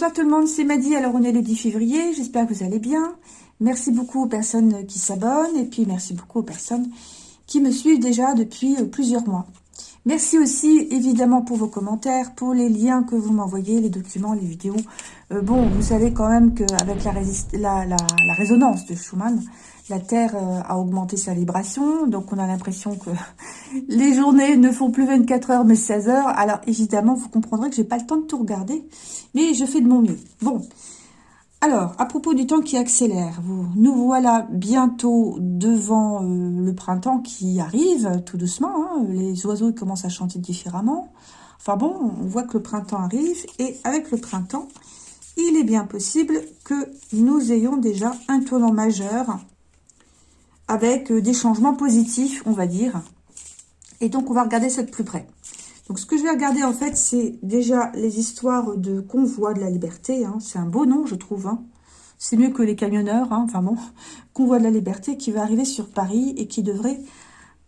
Bonsoir tout le monde, c'est Madi. Alors on est le 10 février, j'espère que vous allez bien. Merci beaucoup aux personnes qui s'abonnent et puis merci beaucoup aux personnes qui me suivent déjà depuis euh, plusieurs mois. Merci aussi évidemment pour vos commentaires, pour les liens que vous m'envoyez, les documents, les vidéos. Euh, bon, vous savez quand même qu'avec la, la, la, résonance de Schumann, la Terre euh, a augmenté sa vibration, donc on a l'impression que les journées ne font plus 24 heures mais 16 heures. Alors évidemment, vous comprendrez que j'ai pas le temps de tout regarder, mais je fais de mon mieux. Bon, alors, à propos du temps qui accélère, nous voilà bientôt devant euh, le printemps qui arrive, tout doucement. Hein. les oiseaux commencent à chanter différemment. Enfin bon, on voit que le printemps arrive, et avec le printemps, il est bien possible que nous ayons déjà un tournant majeur avec euh, des changements positifs, on va dire. Et donc, on va regarder ça de plus près. Donc, ce que je vais regarder, en fait, c'est déjà les histoires de convoi de la liberté. Hein. C'est un beau nom, je trouve. Hein. C'est mieux que les camionneurs. Hein. Enfin bon, convoi de la liberté qui va arriver sur Paris et qui devrait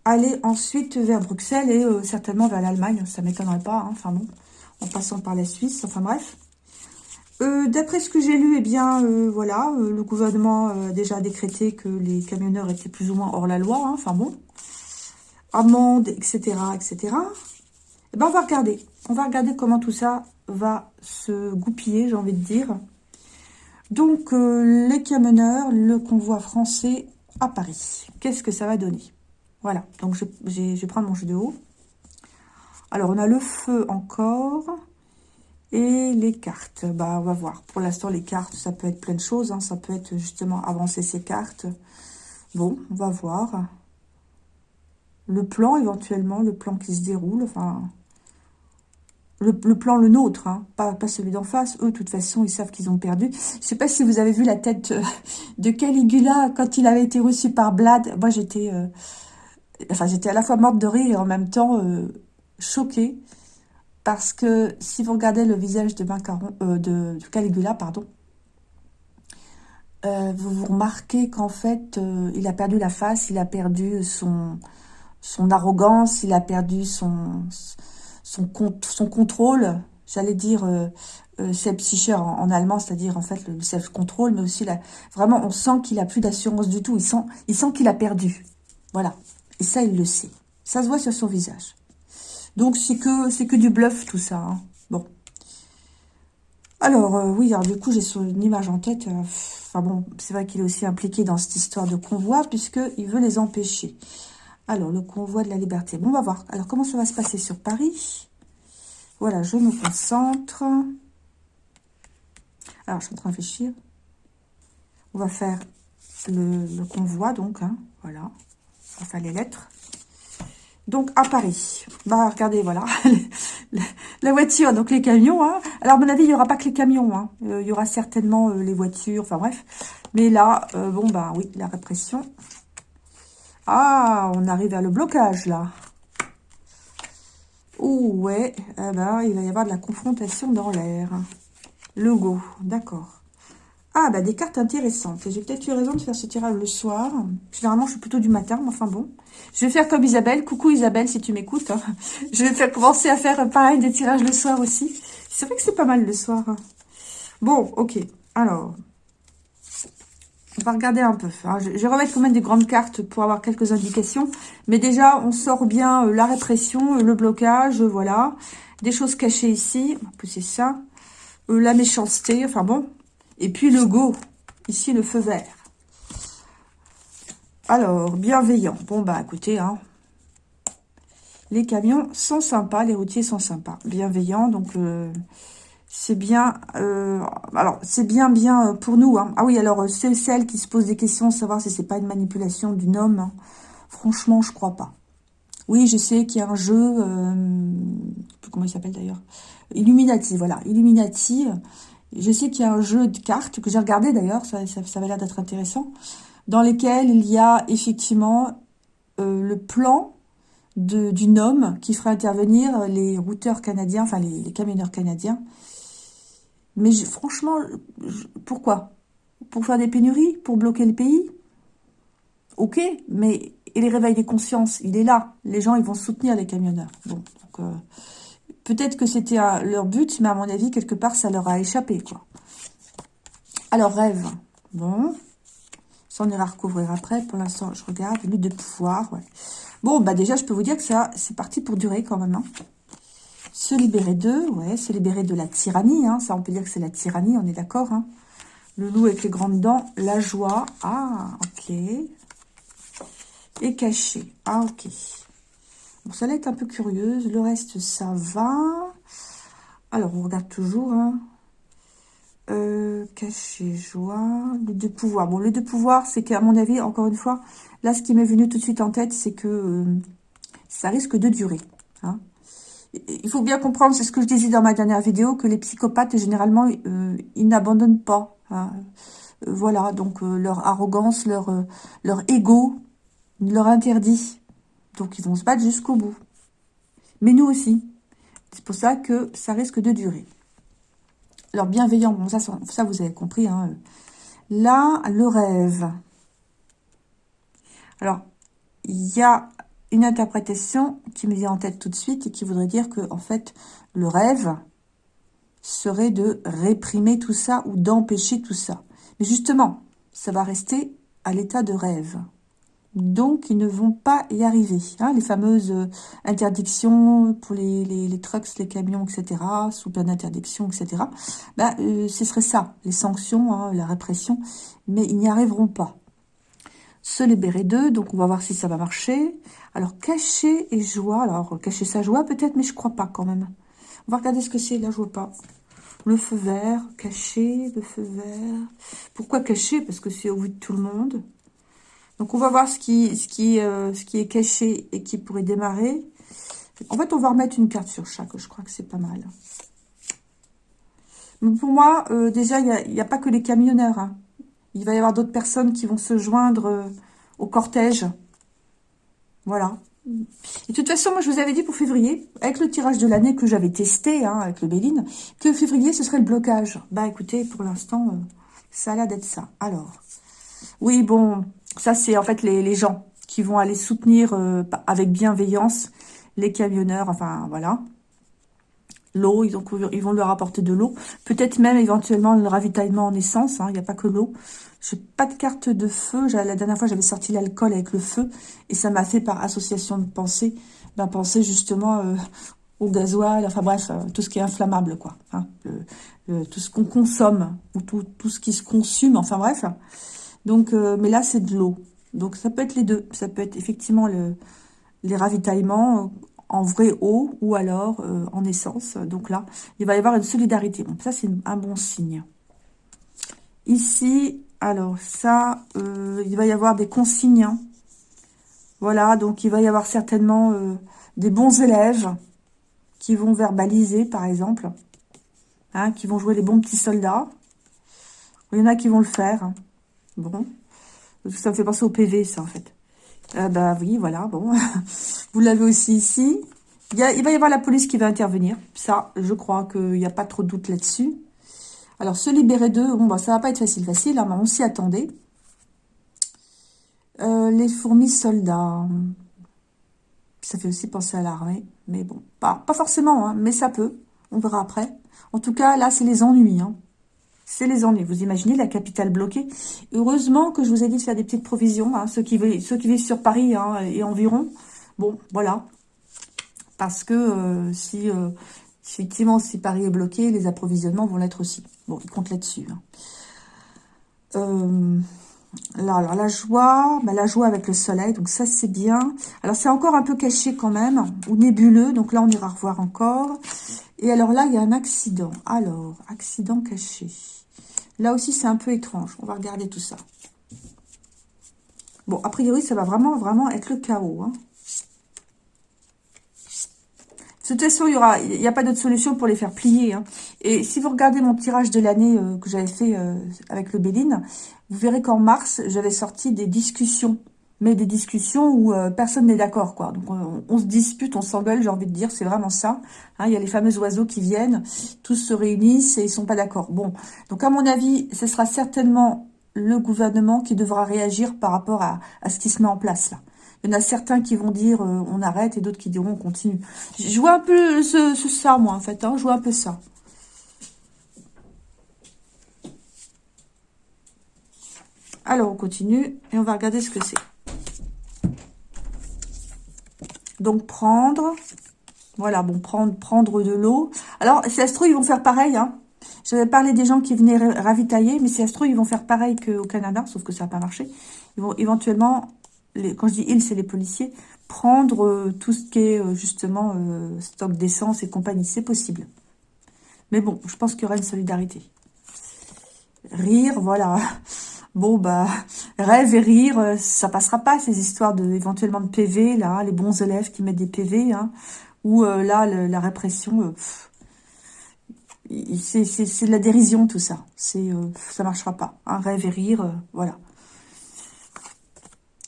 aller ensuite vers Bruxelles et euh, certainement vers l'Allemagne. Ça ne m'étonnerait pas. Enfin bon, en passant par la Suisse. Enfin bref. Euh, d'après ce que j'ai lu, eh bien, euh, voilà, euh, le gouvernement a déjà décrété que les camionneurs étaient plus ou moins hors la loi. Hein, enfin bon, amende, etc., etc. Eh ben, on va regarder. On va regarder comment tout ça va se goupiller, j'ai envie de dire. Donc, les camionneurs, le convoi français à Paris. Qu'est-ce que ça va donner? Voilà, donc je, je vais prendre mon jeu de haut. Alors, on a le feu encore. Et les cartes, bah on va voir. Pour l'instant, les cartes, ça peut être plein de choses. Hein. Ça peut être justement avancer ces cartes. Bon, on va voir. Le plan, éventuellement, le plan qui se déroule. Enfin, le, plan, le nôtre, hein. pas, celui d'en face. Eux, de toute façon, ils savent qu'ils ont perdu. Je sais pas si vous avez vu la tête de Caligula quand il avait été reçu par Blad. Moi, j'étais... Euh, enfin, j'étais à la fois morte de rire et en même temps euh, choquée. Parce que si vous regardez le visage de, euh, Caligula, pardon, euh, vous vous remarquez qu'en fait, euh, il a perdu la face, il a perdu son, son arrogance, il a perdu son, son, contrôle, j'allais dire self en, en, allemand, c'est-à-dire en fait le self-control, mais aussi la, vraiment on sent qu'il a plus d'assurance du tout, il sent il sent qu'il a perdu. Voilà. Et ça, il le sait. Ça se voit sur son visage. Donc, c'est que, c'est que du bluff, tout ça. Hein. Bon. Alors, euh, oui, alors du coup, j'ai une image en tête. Euh, enfin bon, c'est vrai qu'il est aussi impliqué dans cette histoire de convoi, puisqu'il veut les empêcher. Alors, le convoi de la liberté. Bon, on va voir. Alors, comment ça va se passer sur Paris? Voilà, je me concentre. Alors, je suis en train de réfléchir. On va faire le, convoi, donc. Hein, voilà. On va faire les lettres. Donc, à Paris. Bah, regardez, voilà. la voiture, donc les camions. Hein. Alors, à mon avis, il n'y aura pas que les camions. Hein. Euh, il y aura certainement euh, les voitures, enfin bref. Mais là, euh, bon, bah oui, la répression. Ah, on arrive à le blocage, là. Oh, ouais. Eh ben, il va y avoir de la confrontation dans l'air. Logo, d'accord. Ah, bah des cartes intéressantes. J'ai peut-être eu raison de faire ce tirage le soir. Généralement, je suis plutôt du matin, mais enfin bon. Je vais faire comme Isabelle. Coucou Isabelle, si tu m'écoutes. Hein. Je vais faire commencer à faire pareil des tirages le soir aussi. C'est vrai que c'est pas mal le soir. Bon, ok. Alors, on va regarder un peu. Hein. Je vais remettre quand même des grandes cartes pour avoir quelques indications. Mais déjà, on sort bien euh, la répression, euh, le blocage, voilà. Des choses cachées ici. On va pousser ça. Euh, la méchanceté. Enfin bon, et puis le go, ici le feu vert. Alors, bienveillant. Bon, bah écoutez, hein, les camions sont sympas, les routiers sont sympas. Bienveillants, donc euh, c'est bien... Euh, alors, c'est bien, bien euh, pour nous. Hein. Ah oui, alors, c'est celle qui se pose des questions, savoir si c'est pas une manipulation d'une homme. Hein. Franchement, je crois pas. Oui, je sais qu'il y a un jeu... comment il s'appelle d'ailleurs? Illuminati, voilà. Illuminati je sais qu'il y a un jeu de cartes que j'ai regardé d'ailleurs, ça, ça, ça, avait l'air d'être intéressant, dans lequel il y a effectivement euh, le plan d'une homme qui ferait intervenir les routeurs canadiens, enfin les, camionneurs canadiens. Mais franchement, pourquoi? Pour faire des pénuries? Pour bloquer le pays? Ok, mais et les réveils des consciences, il est là. Les gens, ils vont soutenir les camionneurs. Bon, donc, euh, Peut-être que c'était leur but, mais à mon avis, quelque part, ça leur a échappé, quoi. Alors, rêve. Bon. Ça, on ira recouvrir après. Pour l'instant, je regarde. Lutte de pouvoir. Bon, bah déjà, je peux vous dire que ça, c'est parti pour durer quand même. Hein. Se libérer d'eux, ouais. Se libérer de la tyrannie, hein. Ça, on peut dire que c'est la tyrannie, on est d'accord, hein. Le loup avec les grandes dents, la joie. Ah, ok. Et caché. Ah, ok. Bon, ça là est un peu curieuse. Le reste, ça va. Alors, on regarde toujours. Hein. Euh, joie, le deux pouvoirs. Bon, le deux pouvoirs, c'est qu'à mon avis, encore une fois, là, ce qui m'est venu tout de suite en tête, c'est que euh, ça risque de durer. Hein. Il faut bien comprendre, c'est ce que je disais dans ma dernière vidéo, que les psychopathes, généralement, euh, ils n'abandonnent pas. Hein. voilà, donc leur arrogance, leur, leur ego leur interdit. Donc, ils vont se battre jusqu'au bout. Mais nous aussi. C'est pour ça que ça risque de durer. Alors, bienveillant, bon, ça, vous avez compris. Hein. Là, le rêve. Alors, il y a une interprétation qui me vient en tête tout de suite et qui voudrait dire que, en fait, le rêve serait de réprimer tout ça ou d'empêcher tout ça. Mais justement, ça va rester à l'état de rêve. Donc, ils ne vont pas y arriver. Hein, les fameuses euh, interdictions pour les, les, trucks, les camions, etc., sous plein d'interdiction, etc., bah, euh, ce serait ça, les sanctions, hein, la répression, mais ils n'y arriveront pas. Se libérer d'eux, donc on va voir si ça va marcher. Alors, cacher et joie, alors cacher sa joie peut-être, mais je crois pas quand même. On va regarder ce que c'est, là je vois pas. Le feu vert, cacher, le feu vert. Pourquoi cacher? Parce que c'est au vu de tout le monde. Donc, on va voir euh, ce qui est caché et qui pourrait démarrer. En fait, on va remettre une carte sur chaque. Je crois que c'est pas mal. Mais pour moi, euh, déjà, il n'y a, pas que les camionneurs. Hein. Il va y avoir d'autres personnes qui vont se joindre euh, au cortège. Voilà. Et de toute façon, moi, je vous avais dit pour février, avec le tirage de l'année que j'avais testé, hein, avec le Béline, que février, ce serait le blocage. Bah, écoutez, pour l'instant, ça a l'air d'être ça. Alors, oui, bon, ça, c'est en fait les, gens qui vont aller soutenir euh, avec bienveillance les camionneurs, enfin voilà. L'eau, ils, ils, vont leur apporter de l'eau. Peut-être même éventuellement le ravitaillement en essence, hein, il n'y a pas que l'eau. J'ai pas de carte de feu. La dernière fois, j'avais sorti l'alcool avec le feu. Et ça m'a fait par association de pensée, ben, penser justement euh, au gasoil, enfin bref, euh, tout ce qui est inflammable, quoi. Hein, tout ce qu'on consomme, ou tout, tout ce qui se consume, enfin bref. Donc, euh, mais là, c'est de l'eau. Donc, ça peut être les deux. Ça peut être effectivement le, les ravitaillements euh, en vraie eau ou alors euh, en essence. Donc là, il va y avoir une solidarité. Ça, c'est un bon signe. Ici, alors ça, il va y avoir des consignes. Hein. Voilà, donc il va y avoir certainement des bons élèves qui vont verbaliser, par exemple. Hein, qui vont jouer les bons petits soldats. Il y en a qui vont le faire. Hein. Bon. Ça me fait penser au PV, ça, en fait. Euh, bah oui, voilà, bon. Vous l'avez aussi ici. Il, va y avoir la police qui va intervenir. Ça, je crois qu'il n'y a pas trop de doute là-dessus. Alors, se libérer d'eux, bon, bah, ça va pas être facile, facile, hein, mais on s'y attendait. Euh, les fourmis soldats. Ça fait aussi penser à l'armée. Mais bon, pas, pas forcément, hein, mais ça peut. On verra après. En tout cas, là, c'est les ennuis. Hein c'est les ennuis. Vous imaginez la capitale bloquée. Heureusement que je vous ai dit de faire des petites provisions, hein, ceux, qui vivent, sur Paris hein, et environ. Bon, voilà. Parce que euh, si, euh, effectivement, si Paris est bloqué, les approvisionnements vont l'être aussi. Bon, ils comptent là-dessus. Hein. Euh, là, la joie, bah, la joie avec le soleil, donc ça c'est bien. Alors c'est encore un peu caché quand même, ou nébuleux, donc là on ira revoir encore. Et alors là, il y a un accident. Alors, accident caché. Là aussi, c'est un peu étrange. On va regarder tout ça. Bon, a priori, ça va vraiment, vraiment être le chaos. Hein. De toute façon, il n'y a pas d'autre solution pour les faire plier. Hein. Et si vous regardez mon tirage de l'année euh, que j'avais fait euh, avec le Béline, vous verrez qu'en mars, j'avais sorti des discussions mais des discussions où euh, personne n'est d'accord, quoi. Donc, on, se dispute, on s'engueule, j'ai envie de dire, c'est vraiment ça. Hein, il y a les fameux oiseaux qui viennent, tous se réunissent et ils sont pas d'accord. Bon, donc à mon avis, ce sera certainement le gouvernement qui devra réagir par rapport à, ce qui se met en place, là. Il y en a certains qui vont dire on arrête et d'autres qui diront on continue. Je vois un peu ce, ça, moi, en fait. Hein, je vois un peu ça. Alors, on continue et on va regarder ce que c'est. Donc, prendre. Voilà, bon, prendre, prendre de l'eau. Alors, si ça ils vont faire pareil. Hein. J'avais parlé des gens qui venaient ravitailler, mais si ça ils vont faire pareil qu'au Canada, sauf que ça n'a pas marché. Ils vont éventuellement, quand je dis ils, c'est les policiers, prendre euh, tout ce qui est euh, justement euh, stock d'essence et compagnie. C'est possible. Mais bon, je pense qu'il y aura une solidarité. Rire, voilà. Bon, bah, rêve et rire, euh, ça passera pas, ces histoires de éventuellement de PV, là, les bons élèves qui mettent des PV, hein, ou euh, là, la répression, euh, c'est de la dérision, tout ça. C'est Ça marchera pas. Hein, rêve et rire, voilà.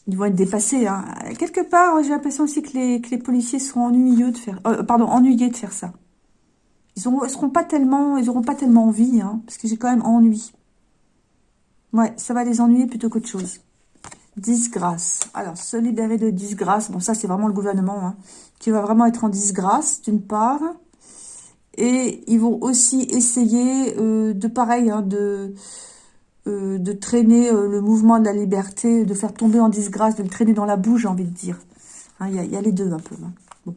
Ils vont être dépassés. Hein. Quelque part, j'ai l'impression aussi que les, policiers sont ennuyeux de faire, pardon, ennuyés de faire ça. Ils ne seront pas tellement, ils auront pas tellement envie, hein, parce que j'ai quand même ennui. Ouais, ça va les ennuyer plutôt qu'autre chose. Disgrâce. Alors, se libérer de disgrâce. Bon, ça, c'est vraiment le gouvernement hein, qui va vraiment être en disgrâce, d'une part. Et ils vont aussi essayer euh, de pareil, hein, de, euh, de traîner euh, le mouvement de la liberté, de faire tomber en disgrâce, de le traîner dans la boue, j'ai envie de dire. Hein, il y, a les deux un peu. Bon.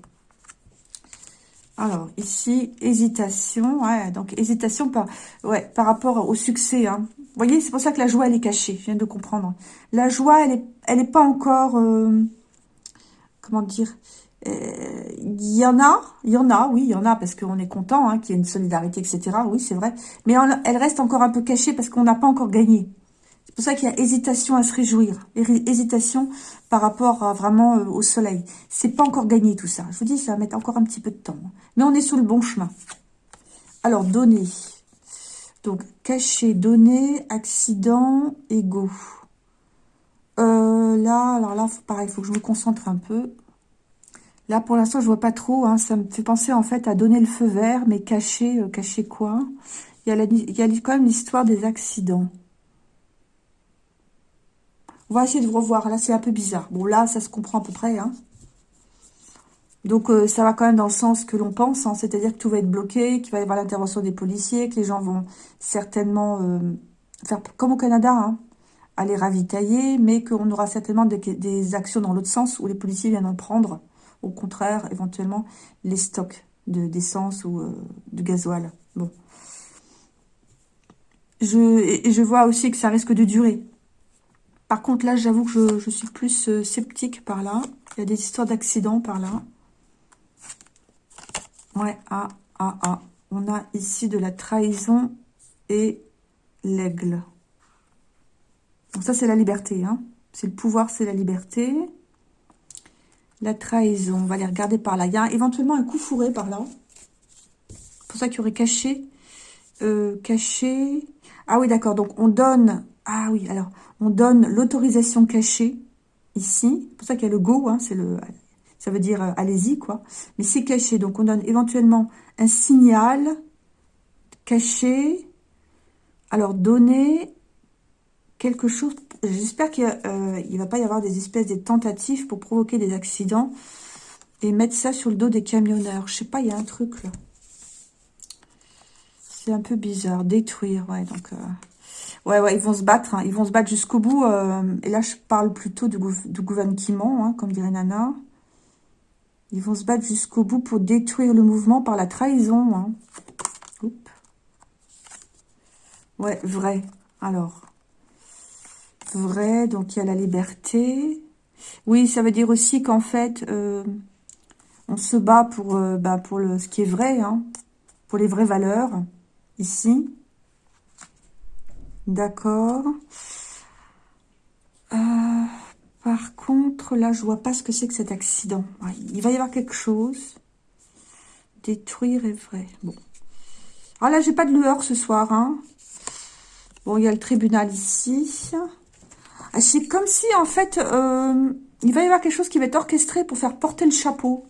Alors, ici, hésitation. Ouais, donc hésitation par, ouais, par rapport au succès. Voyez, c'est pour ça que la joie, elle est cachée. Je viens de comprendre. La joie, elle est, elle est pas encore... Euh, comment dire Il euh, y en a, il y en a, oui, il y en a, parce qu'on est content hein, qu'il y ait une solidarité, etc. Oui, c'est vrai. Mais elle reste encore un peu cachée parce qu'on n'a pas encore gagné. C'est pour ça qu'il y a hésitation à se réjouir. Hésitation par rapport vraiment euh, au soleil. C'est pas encore gagné tout ça. Je vous dis, ça va mettre encore un petit peu de temps. Mais on est sur le bon chemin. Alors, donner. Donc, cacher, donner, accident, égaux. Euh, là, alors là, pareil, il faut que je me concentre un peu. Là, pour l'instant, je vois pas trop. Hein. ça me fait penser, en fait, à donner le feu vert, mais cacher, euh, cacher quoi? Il y, a il y a quand même l'histoire des accidents. On va essayer de revoir. Là, c'est un peu bizarre. Bon, là, ça se comprend à peu près. Hein. Donc, euh, ça va quand même dans le sens que l'on pense, hein. c'est-à-dire que tout va être bloqué, qu'il va y avoir l'intervention des policiers, que les gens vont certainement euh, faire comme au Canada, hein, aller ravitailler, mais qu'on aura certainement des, actions dans l'autre sens où les policiers viendront prendre, au contraire, éventuellement, les stocks d'essence ou euh, de gasoil. Bon. Je, et, je vois aussi que ça risque de durer. Par contre, là, j'avoue que je, suis plus sceptique par là. Il y a des histoires d'accidents par là. Ouais, ah, ah, ah. On a ici de la trahison et l'aigle. Donc ça, c'est la liberté. Hein. C'est le pouvoir, c'est la liberté. La trahison, on va les regarder par là. Il y a éventuellement un coup fourré par là. C'est pour ça qu'il y aurait caché. Euh, caché. Ah oui, d'accord. Donc, on donne... Ah oui, alors, on donne l'autorisation cachée ici. C'est pour ça qu'il y a le go, hein, c'est le ça veut dire euh, allez-y, quoi. Mais c'est caché, donc on donne éventuellement un signal caché. Alors, donner quelque chose... J'espère qu'il ne euh, va pas y avoir des espèces de tentatives pour provoquer des accidents et mettre ça sur le dos des camionneurs. Je sais pas, il y a un truc, là. C'est un peu bizarre. Détruire, ouais, donc... Euh, ouais, ouais, ils vont se battre, hein. ils vont se battre jusqu'au bout. et là, je parle plutôt du, gouvernement, hein, comme dirait Nana. Ils vont se battre jusqu'au bout pour détruire le mouvement par la trahison. Hein. Ouais, vrai. Alors, vrai, donc il y a la liberté. Oui, ça veut dire aussi qu'en fait, euh, on se bat pour, euh, bah, pour le, ce qui est vrai, hein, pour les vraies valeurs, ici. D'accord. Euh, par contre, là, je vois pas ce que c'est que cet accident. il va y avoir quelque chose. Détruire est vrai. Bon. Ah là, j'ai pas de lueur ce soir. Hein. Bon, il y a le tribunal ici. Ah, c'est comme si, en fait, euh, il va y avoir quelque chose qui va être orchestré pour faire porter le chapeau.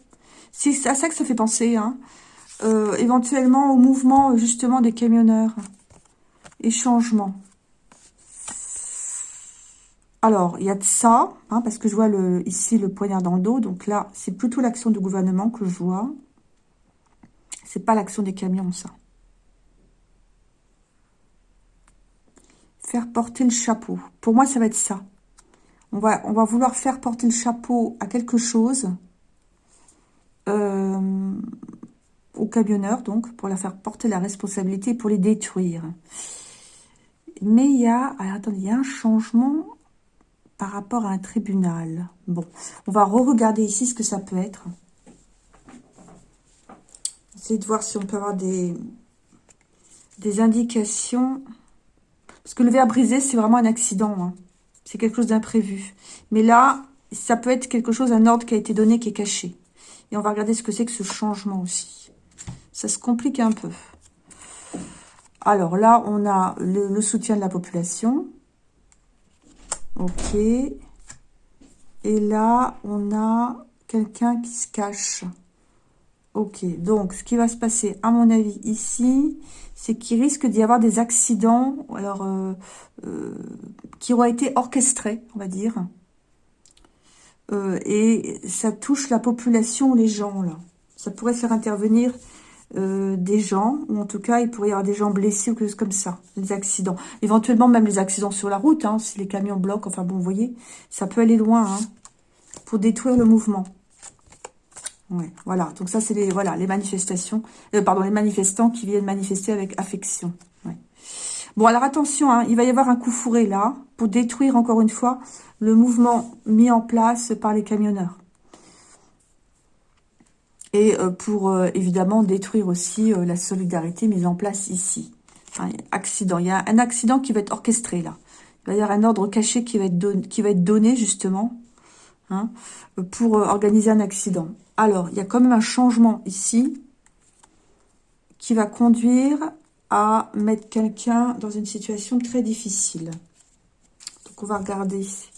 C'est à ça que ça fait penser. Hein. Euh, éventuellement au mouvement, justement, des camionneurs. Et changement. Alors, il y a de ça, hein, parce que je vois ici le poignard dans le dos. Donc là, c'est plutôt l'action du gouvernement que je vois. C'est pas l'action des camions, ça. Faire porter le chapeau. Pour moi, ça va être ça. On va, vouloir faire porter le chapeau à quelque chose. Euh, aux camionneurs, donc, pour leur faire porter la responsabilité, pour les détruire. Mais il y a, attendez, il y a un changement par rapport à un tribunal. Bon, on va re-regarder ici ce que ça peut être. Essayer de voir si on peut avoir des, des indications. Parce que le verre brisé, c'est vraiment un accident. Hein. C'est quelque chose d'imprévu. Mais là, ça peut être quelque chose, un ordre qui a été donné, qui est caché. Et on va regarder ce que c'est que ce changement aussi. Ça se complique un peu. Alors là, on a le soutien de la population. Ok. Et là, on a quelqu'un qui se cache. Ok, donc ce qui va se passer, à mon avis, ici, c'est qu'il risque d'y avoir des accidents, alors euh, euh, qui auraient été orchestrés, on va dire. Euh, et ça touche la population, les gens, là. Ça pourrait faire intervenir euh, des gens, ou en tout cas, il pourrait y avoir des gens blessés ou quelque chose comme ça, les accidents. Éventuellement, même les accidents sur la route, hein, si les camions bloquent, enfin bon, vous voyez, ça peut aller loin, hein, pour détruire le mouvement. Ouais, voilà, donc ça, c'est les, voilà, les manifestations, euh, pardon, les manifestants qui viennent manifester avec affection. Bon, alors attention, hein, il va y avoir un coup fourré là, pour détruire encore une fois le mouvement mis en place par les camionneurs et euh, pour euh, évidemment détruire aussi euh, la solidarité mise en place ici. accident. Il y a un accident qui va être orchestré là. Il va y avoir un ordre caché qui va être, donné justement hein, pour organiser un accident. Alors, il y a quand même un changement ici qui va conduire à mettre quelqu'un dans une situation très difficile. Donc, on va regarder ici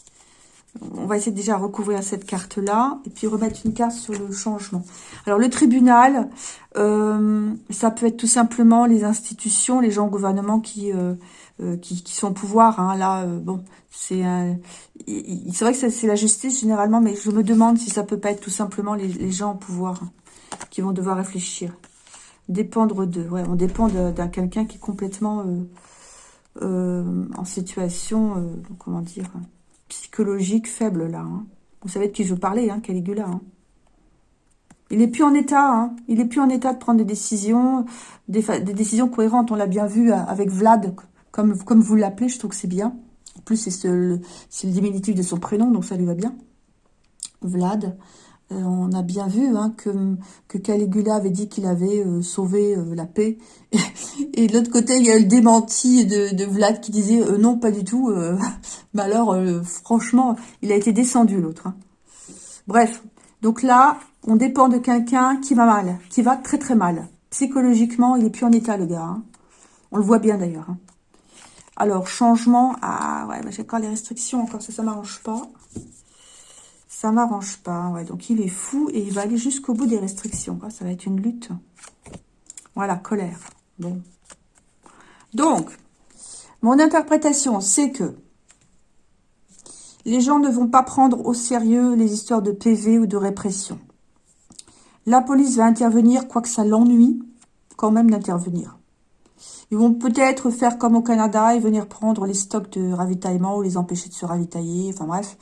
on va essayer déjà de recouvrir cette carte-là et puis remettre une carte sur le changement. Alors, le tribunal, euh, ça peut être tout simplement les institutions, les gens au gouvernement qui, euh, euh, qui, sont au pouvoir. Hein. Là, bon, c'est c'est vrai que c'est la justice généralement, mais je me demande si ça peut pas être tout simplement les, gens au pouvoir hein, qui vont devoir réfléchir. Dépendre d'eux. Ouais, on dépend d'un quelqu'un qui est complètement en situation, comment dire psychologique faible, là. Hein. Vous savez de qui je veux parler, hein, Caligula. Hein. Il est plus en état, hein. Il est plus en état de prendre des décisions, des, décisions cohérentes. On l'a bien vu euh, avec Vlad, comme, comme vous l'appelez, je trouve que c'est bien. En plus, c'est le diminutif de son prénom, donc ça lui va bien. Vlad. Euh, on a bien vu hein, que, Caligula avait dit qu'il avait euh, sauvé euh, la paix. Et, de l'autre côté, il y a eu le démenti de, Vlad qui disait non, pas du tout. mais alors, franchement, il a été descendu, l'autre. Hein. Bref, donc là, on dépend de quelqu'un qui va mal, qui va très très mal. Psychologiquement, il est plus en état, le gars. Hein. On le voit bien, d'ailleurs. Alors, changement. Ah, ouais, j'ai encore les restrictions, encore ça, ça m'arrange pas ça m'arrange pas. Ouais, donc il est fou et il va aller jusqu'au bout des restrictions. Ça va être une lutte. Voilà, colère. Bon. Donc, mon interprétation, c'est que les gens ne vont pas prendre au sérieux les histoires de PV ou de répression. La police va intervenir, quoique ça l'ennuie, quand même d'intervenir. Ils vont peut-être faire comme au Canada et venir prendre les stocks de ravitaillement ou les empêcher de se ravitailler. Enfin bref,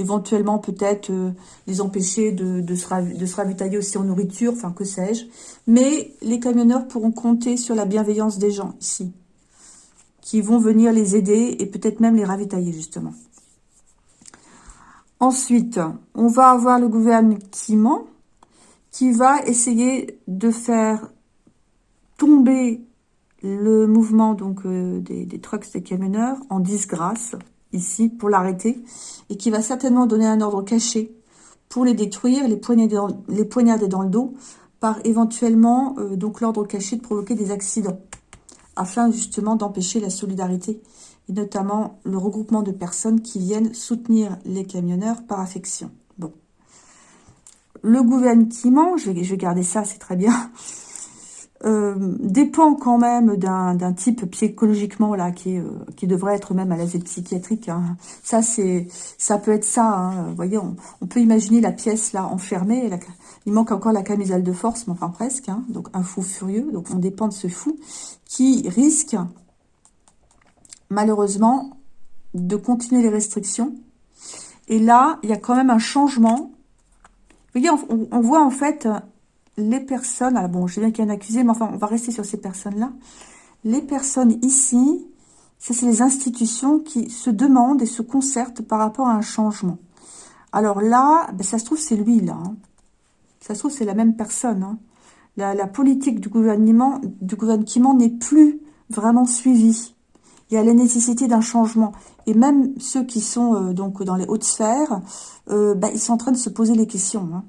éventuellement peut-être euh, les empêcher de, se ravitailler aussi en nourriture, enfin que sais-je. Mais les camionneurs pourront compter sur la bienveillance des gens ici, qui vont venir les aider et peut-être même les ravitailler justement. Ensuite, on va avoir le gouvernement qui va essayer de faire tomber le mouvement donc euh, des, des trucks des camionneurs en disgrâce ici pour l'arrêter et qui va certainement donner un ordre caché pour les détruire, les poignarder dans, le dos par éventuellement euh, donc l'ordre caché de provoquer des accidents afin justement d'empêcher la solidarité et notamment le regroupement de personnes qui viennent soutenir les camionneurs par affection. Bon. Le gouvernement, vais, je vais garder ça, c'est très bien. Euh, dépend quand même d'un type psychologiquement là qui, euh, qui devrait être même à l'asile psychiatrique. Hein. Ça c'est ça peut être ça. Hein. Vous voyez, on, peut imaginer la pièce là enfermée. il manque encore la camisole de force, mais enfin presque. Hein. Donc un fou furieux. Donc on dépend de ce fou qui risque malheureusement de continuer les restrictions. Et là, il y a quand même un changement. Vous voyez, on, on voit en fait les personnes, alors bon, je sais bien qu'il y a un accusé, mais enfin, on va rester sur ces personnes-là. Les personnes ici, c'est les institutions qui se demandent et se concertent par rapport à un changement. Alors là, ben, ça se trouve, c'est lui, là. Hein. Ça se trouve, c'est la même personne. Hein. La, politique du gouvernement du gouvernement n'est plus vraiment suivie. Il y a la nécessité d'un changement. Et même ceux qui sont euh, donc dans les hautes sphères, euh, ben, ils sont en train de se poser les questions. Hein.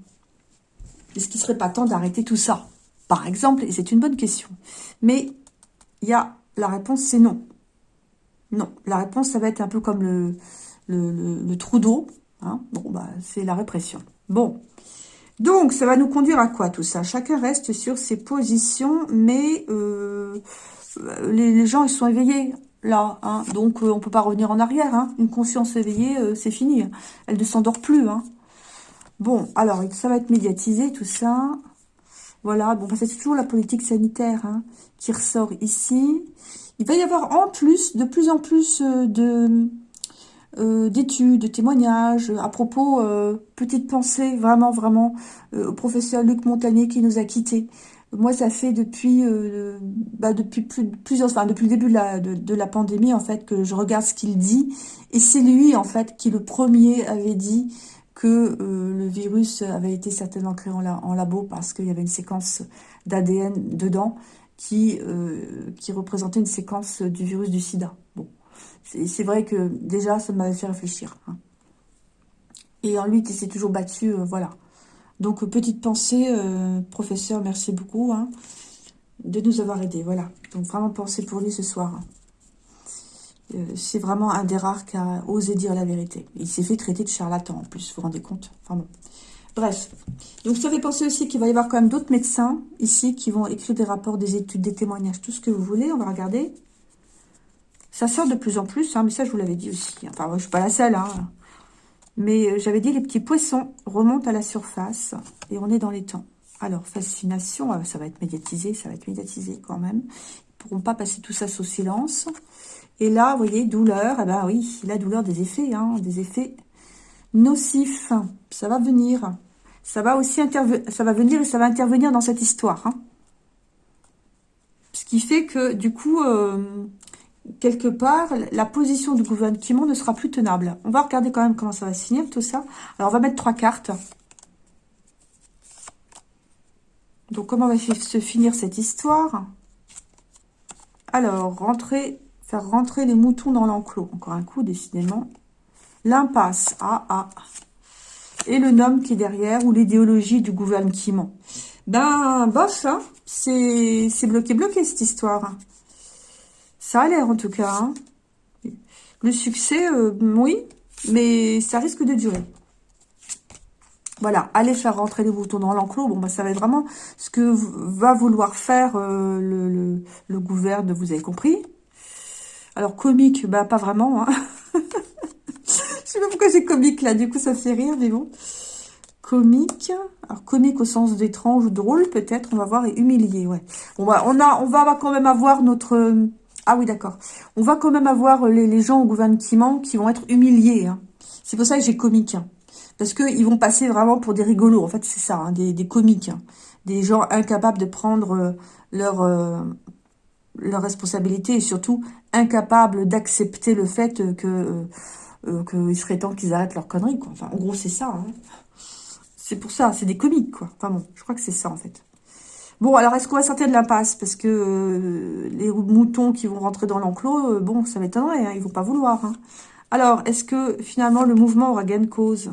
Est-ce qu'il ne serait pas temps d'arrêter tout ça? Par exemple, et c'est une bonne question. Mais il y a la réponse, c'est non. Non, la réponse, ça va être un peu comme le, le, trou d'eau. Hein. bon, bah, c'est la répression. Bon, donc, ça va nous conduire à quoi tout ça? Chacun reste sur ses positions, mais euh, les, gens, ils sont éveillés là. Hein. donc, euh, on peut pas revenir en arrière. Hein. Une conscience éveillée, euh, c'est fini. Elle ne s'endort plus. Bon, alors, ça va être médiatisé, tout ça. Voilà, bon, c'est toujours la politique sanitaire hein, qui ressort ici. Il va y avoir en plus, de plus en plus euh, de euh, d'études, de témoignages à propos, euh, petite pensée, vraiment, vraiment, au professeur Luc Montagnier qui nous a quittés. Moi, ça fait depuis, bah, plusieurs, enfin, depuis le début de la pandémie, en fait, que je regarde ce qu'il dit. Et c'est lui, en fait, qui le premier avait dit que euh, le virus avait été certainement créé en, labo parce qu'il y avait une séquence d'ADN dedans qui, euh, qui représentait une séquence du virus du sida. Bon, c'est vrai que déjà, ça m'avait fait réfléchir. Hein. Et en lui qui s'est toujours battu, euh, voilà. Donc, petite pensée, professeur, merci beaucoup hein, de nous avoir aidés, voilà. Donc, vraiment pensée pour lui ce soir. Hein. Euh, c'est vraiment un des rares qui a osé dire la vérité. Il s'est fait traiter de charlatan en plus, vous vous rendez compte Enfin bon. Bref. Donc ça fait penser aussi qu'il va y avoir quand même d'autres médecins ici qui vont écrire des rapports, des études, des témoignages, tout ce que vous voulez. On va regarder. Ça sort de plus en plus, hein, mais ça je vous l'avais dit aussi. Enfin, moi, je suis pas la seule. Hein. Mais euh, j'avais dit les petits poissons remontent à la surface et on est dans les temps. Alors, fascination, euh, ça va être médiatisé, ça va être médiatisé quand même. Ils pourront pas passer tout ça sous silence. Et là, vous voyez, douleur, eh ben oui, la douleur des effets, hein, des effets nocifs. Ça va venir. Ça va aussi ça va venir et ça va intervenir dans cette histoire. Hein. Ce qui fait que, du coup, euh, quelque part, la position du gouvernement ne sera plus tenable. On va regarder quand même comment ça va se finir, tout ça. Alors, on va mettre trois cartes. Donc, comment va se finir cette histoire? Alors, rentrer Faire rentrer les moutons dans l'enclos. Encore un coup, décidément. L'impasse. Ah, ah. Et le nom qui est derrière, ou l'idéologie du gouvernement. Ben, bof, hein. C'est bloqué, bloqué, cette histoire. Ça a l'air, en tout cas. Hein. Le succès, euh, oui, mais ça risque de durer. Voilà, allez faire rentrer les moutons dans l'enclos. Bon, bah, ça va être vraiment ce que va vouloir faire euh, le, le, le gouverne, vous avez compris. Alors, comique, bah pas vraiment. Hein. Je sais pas pourquoi j'ai comique là, du coup ça fait rire, mais bon. Comique, alors comique au sens d'étrange ou drôle peut-être, on va voir, et humilié, ouais. On a, on va quand même avoir notre... Ah oui, d'accord. On va quand même avoir les, gens au gouvernement qui vont être humiliés. Hein. C'est pour ça que j'ai comique. Hein. Parce qu'ils vont passer vraiment pour des rigolos. En fait, c'est ça, hein, des, comiques. Des gens incapables de prendre euh, leur, euh, leur responsabilité et surtout incapables d'accepter le fait que euh, euh, qu'il serait temps qu'ils arrêtent leur conneries. Quoi. Enfin, en gros, c'est ça. Hein. C'est pour ça, c'est des comiques, quoi. Enfin bon, je crois que c'est ça, en fait. Bon, alors, est-ce qu'on va sortir de l'impasse? Parce que euh, les moutons qui vont rentrer dans l'enclos, bon, ça m'étonnerait, hein, ils vont pas vouloir. Hein. Alors, est-ce que, finalement, le mouvement aura gain de cause?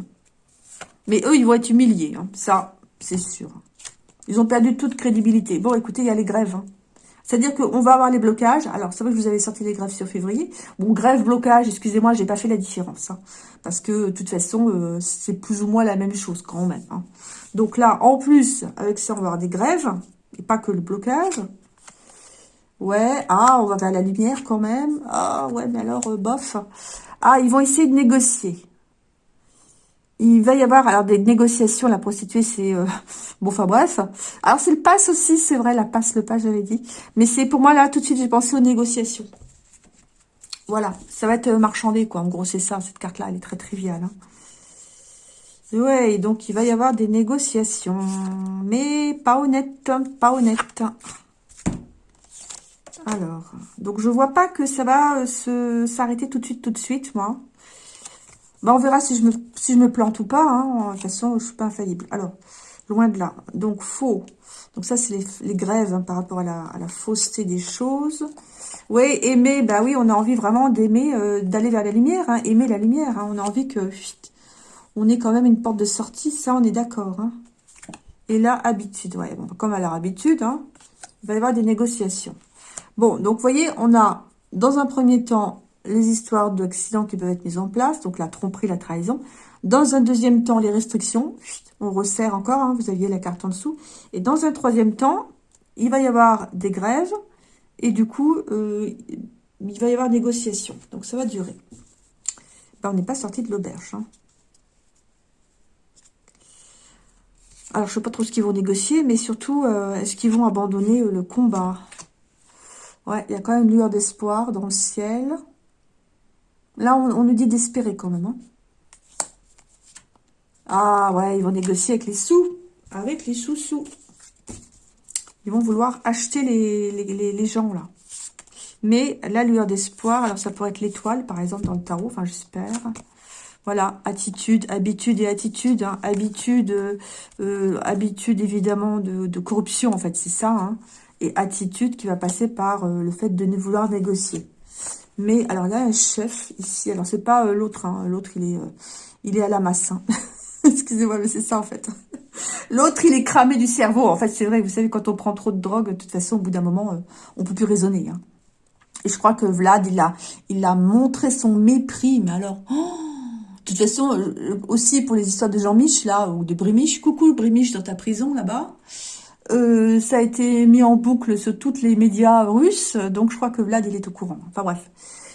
Mais eux, ils vont être humiliés, ça, c'est sûr. Ils ont perdu toute crédibilité. Bon, écoutez, il y a les grèves, c'est-à-dire qu'on va avoir les blocages. Alors, c'est vrai que vous avais sorti les grèves sur février. Bon, grève, blocage, excusez-moi, j'ai pas fait la différence. Hein. parce que, de toute façon, euh, c'est plus ou moins la même chose quand même. Hein. Donc là, en plus, avec ça, on va avoir des grèves. Et pas que le blocage. Ouais, ah, on va vers la lumière quand même. Ah, ouais, mais alors, euh, bof. Ah, ils vont essayer de négocier. Il va y avoir alors des négociations, la prostituée, c'est... Euh, bon, enfin bref. Alors, c'est le passe aussi, c'est vrai, la passe, le passe, j'avais dit. Mais c'est pour moi, là, tout de suite, j'ai pensé aux négociations. Voilà, ça va être marchandé, quoi. En gros, c'est ça, cette carte-là, elle est très triviale. Hein. Ouais, donc il va y avoir des négociations. Mais pas honnête, pas honnête. Alors, donc je vois pas que ça va euh, s'arrêter tout de suite, tout de suite, moi. Bah, on verra si je me, plante ou pas. Hein. De toute façon, je suis pas infaillible. Alors, loin de là. Donc, faux. Donc, ça, c'est les, grèves hein, par rapport à la, fausseté des choses. Oui, aimer, bah oui, on a envie vraiment d'aimer, euh, d'aller vers la lumière. Hein, aimer la lumière. On a envie que... on ait quand même une porte de sortie. Ça, on est d'accord. Et là, habitude. Ouais, comme à leur habitude, il va y avoir des négociations. Bon, donc vous voyez, on a dans un premier temps les histoires d'accidents qui peuvent être mises en place, donc la tromperie, la trahison. Dans un deuxième temps, les restrictions. On resserre encore, hein, vous aviez la carte en dessous. Et dans un troisième temps, il va y avoir des grèves. Et du coup, euh, il va y avoir négociation. Donc ça va durer. Ben, on n'est pas sorti de l'auberge. Hein. Alors, je ne sais pas trop ce qu'ils vont négocier, mais surtout, euh, est-ce qu'ils vont abandonner euh, le combat? Ouais, il y a quand même une lueur d'espoir dans le ciel. Là, on, nous dit d'espérer quand même. Hein. Ah ouais, ils vont négocier avec les sous. Avec les sous-sous. Ils vont vouloir acheter les, les, gens, là. Mais la lueur d'espoir, alors ça pourrait être l'étoile, par exemple, dans le tarot, enfin j'espère. Voilà, attitude, habitude et attitude. Hein. Habitude, euh, habitude évidemment de, de, corruption, en fait, c'est ça. Hein et attitude qui va passer par euh, le fait de ne vouloir négocier. Mais alors là, un chef ici. Alors c'est pas euh, l'autre. Hein. L'autre il est euh, il est à la masse. Hein. Excusez-moi, mais c'est ça en fait. L'autre il est cramé du cerveau. En fait, c'est vrai. Vous savez, quand on prend trop de drogue, de toute façon, au bout d'un moment, on peut plus raisonner. Hein. Et je crois que Vlad, il a il a montré son mépris. Mais alors. Oh, de toute façon, aussi pour les histoires de Jean-Mich, là, ou de Brimich. Coucou, Brimich, dans ta prison, là-bas. Euh, ça a été mis en boucle sur toutes les médias russes, donc je crois que Vlad, il est au courant. Enfin bref,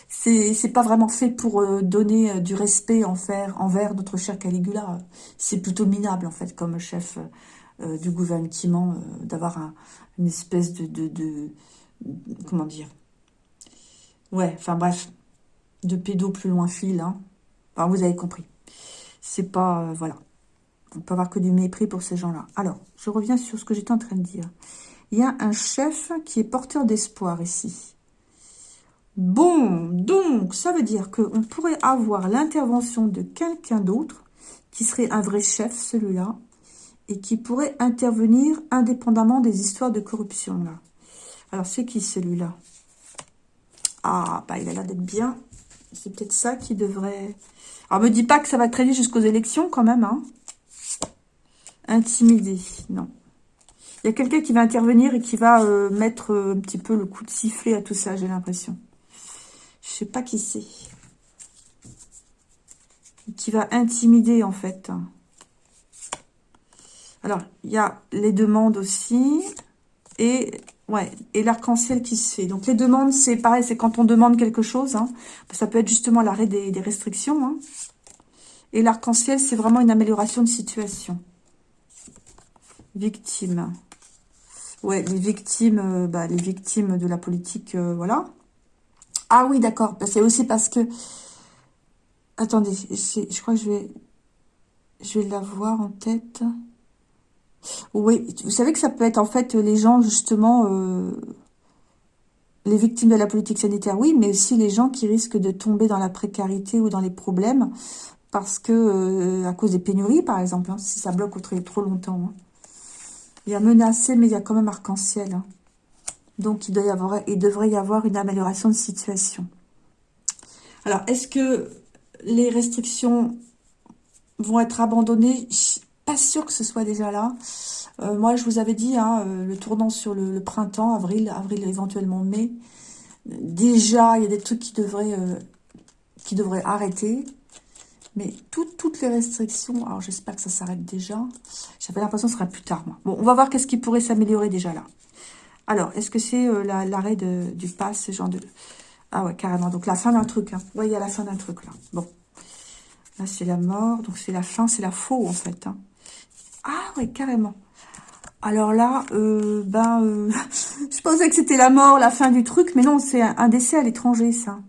c'est pas vraiment fait pour euh, donner euh, du respect envers, envers notre cher Caligula. C'est plutôt minable, en fait, comme chef du gouvernement, d'avoir une espèce de, de, de, Comment dire? Ouais, enfin bref, de pédo plus loin fil. Hein. Enfin, vous avez compris. C'est pas... voilà. On peut avoir que du mépris pour ces gens-là. Alors, je reviens sur ce que j'étais en train de dire. Il y a un chef qui est porteur d'espoir ici. Bon, donc, ça veut dire qu'on pourrait avoir l'intervention de quelqu'un d'autre, qui serait un vrai chef, celui-là, et qui pourrait intervenir indépendamment des histoires de corruption, là. Alors, c'est qui, celui-là? Ah, bah, il a l'air d'être bien. C'est peut-être ça qui devrait... Alors, me dis pas que ça va traîner jusqu'aux élections, quand même, hein Intimider, non. Il y a quelqu'un qui va intervenir et qui va euh, mettre euh, un petit peu le coup de sifflet à tout ça, j'ai l'impression. Je sais pas qui c'est. Qui va intimider, en fait. Alors, il y a les demandes aussi. Et ouais, et l'arc-en-ciel qui se fait. Donc, les demandes, c'est pareil, c'est quand on demande quelque chose. Hein. Ça peut être justement l'arrêt des, restrictions. Hein. Et l'arc-en-ciel, c'est vraiment une amélioration de situation. Victimes. Ouais, les victimes, euh, bah, les victimes de la politique, euh, voilà. Ah oui, d'accord. Bah, c'est aussi parce que... Attendez, je crois que je vais... L'avoir en tête. Oui, vous savez que ça peut être en fait les gens justement... Euh, les victimes de la politique sanitaire, oui, mais aussi les gens qui risquent de tomber dans la précarité ou dans les problèmes parce que, à cause des pénuries, par exemple, hein, si ça bloque trop, trop longtemps. Hein. Il y a menacé, mais il y a quand même arc-en-ciel. Hein. Donc, il, doit y avoir, il devrait y avoir une amélioration de situation. Alors, est-ce que les restrictions vont être abandonnées? Je suis pas sûre que ce soit déjà là. Euh, moi, je vous avais dit, hein, euh, le tournant sur le, printemps, avril, avril éventuellement mai. Déjà, il y a des trucs qui euh, qui devraient arrêter. Mais toutes les restrictions, alors j'espère que ça s'arrête déjà. J'avais l'impression que ce serait plus tard. Bon, on va voir qu'est-ce qui pourrait s'améliorer déjà là. Alors, est-ce que c'est euh, l'arrêt du pass, ce genre de... Ah ouais, carrément. Donc, la fin d'un truc. Hein. Vous voyez, à la fin d'un truc, là. Bon. Là, c'est la mort. Donc, c'est la fin, c'est la faux, en fait. Hein. Ah ouais, carrément. Alors là, euh, ben, euh, je pensais que c'était la mort, la fin du truc. Mais non, c'est un, décès à l'étranger, ça.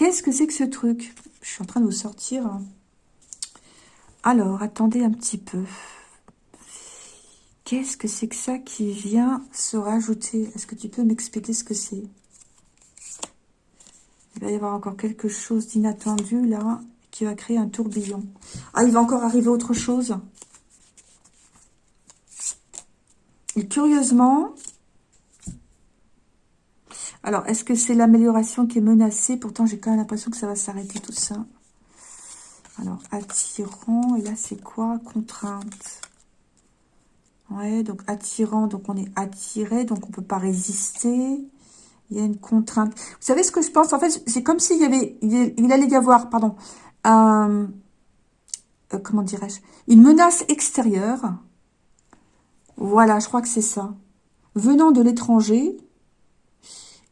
Qu'est-ce que c'est que ce truc? Je suis en train de vous sortir. Alors, attendez un petit peu. Qu'est-ce que c'est que ça qui vient se rajouter? Est-ce que tu peux m'expliquer ce que c'est? Il va y avoir encore quelque chose d'inattendu là, qui va créer un tourbillon. Ah, il va encore arriver autre chose. Et curieusement, alors, est-ce que c'est l'amélioration qui est menacée? Pourtant, j'ai quand même l'impression que ça va s'arrêter tout ça. Alors, attirant, et là, c'est quoi? Contrainte. Ouais, donc attirant, donc on est attiré, donc on peut pas résister. Il y a une contrainte. Vous savez ce que je pense? En fait, c'est comme s'il y avait, il, allait y avoir, pardon, euh, comment dirais-je, une menace extérieure. Voilà, je crois que c'est ça. Venant de l'étranger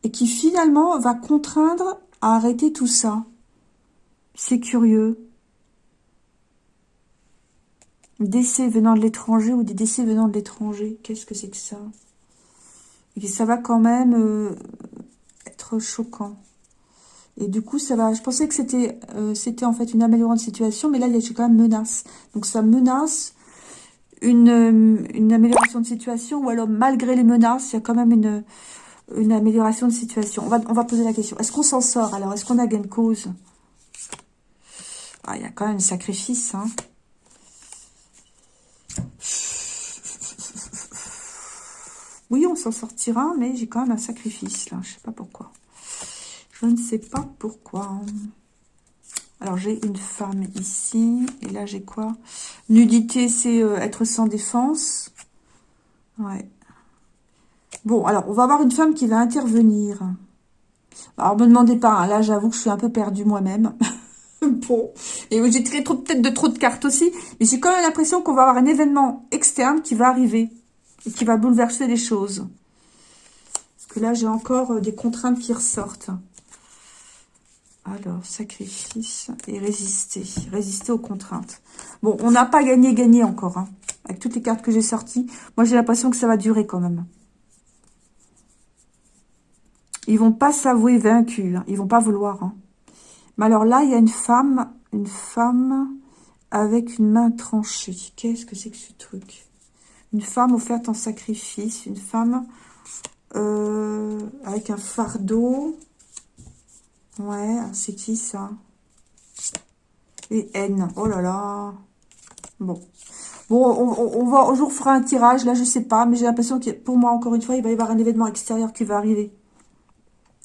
et qui finalement va contraindre à arrêter tout ça. C'est curieux décès venant de l'étranger ou des décès venant de l'étranger. Qu'est-ce que c'est que ça? Et ça va quand même euh, être choquant. Et du coup, ça va. Je pensais que c'était euh, en fait une amélioration de situation, mais là, il y a quand même menace. Donc, ça menace une, euh, une amélioration de situation, ou alors malgré les menaces, il y a quand même une, une amélioration de situation. On va, on va poser la question. Est-ce qu'on s'en sort alors? Est-ce qu'on a gain de cause? Ah, Il y a quand même un sacrifice, hein Oui, on s'en sortira, mais j'ai quand même un sacrifice, là. Je sais pas pourquoi. Je ne sais pas pourquoi. Alors, j'ai une femme ici. Et là, j'ai quoi? Nudité, c'est euh, être sans défense. Ouais. Bon, alors, on va avoir une femme qui va intervenir. Alors, me demandez pas. Hein. là, j'avoue que je suis un peu perdue moi-même. bon. Et j'ai tiré peut-être de trop de cartes aussi. Mais j'ai quand même l'impression qu'on va avoir un événement externe qui va arriver et qui va bouleverser les choses. Parce que là, j'ai encore euh, des contraintes qui ressortent. Alors, sacrifice et résister. Résister aux contraintes. Bon, on n'a pas gagné, gagné encore. Hein, avec toutes les cartes que j'ai sorties. Moi, j'ai l'impression que ça va durer quand même. Ils vont pas s'avouer vaincus. Hein. Ils vont pas vouloir. Hein. Mais alors là, il y a une femme, une femme avec une main tranchée. Qu'est-ce que c'est que ce truc? Une femme offerte en sacrifice, une femme euh, avec un fardeau. Ouais, c'est qui ça? Et haine. Oh là là. Bon. Bon, on, va, un jour fera un tirage, là je sais pas, mais j'ai l'impression que pour moi, encore une fois, il va y avoir un événement extérieur qui va arriver.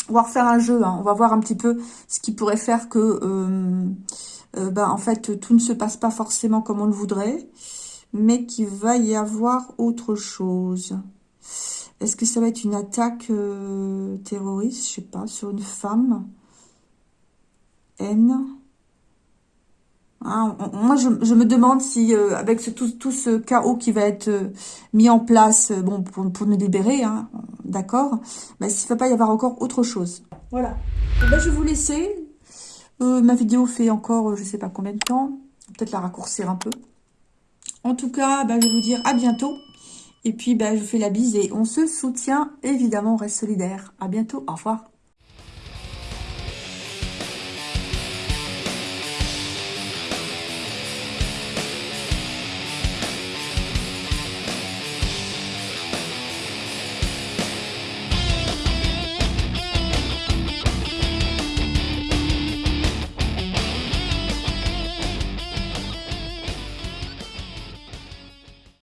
On va refaire un jeu, hein. on va voir un petit peu ce qui pourrait faire que, euh, ben, en fait, tout ne se passe pas forcément comme on le voudrait mais qu'il va y avoir autre chose. Est-ce que ça va être une attaque euh, terroriste, je sais pas, sur une femme? N ah, moi, je, me demande si, euh, avec tout, ce chaos qui va être euh, mis en place, bon, pour, nous libérer, hein, d'accord, mais s'il ne va pas y avoir encore autre chose. Voilà. Ben, je vais vous laisser. ma vidéo fait encore, je ne sais pas combien de temps. Peut-être la raccourcir un peu. En tout cas, bah, je vais vous dire à bientôt. Et puis, bah, je vous fais la bise et on se soutient. Évidemment, on reste solidaire. À bientôt. Au revoir.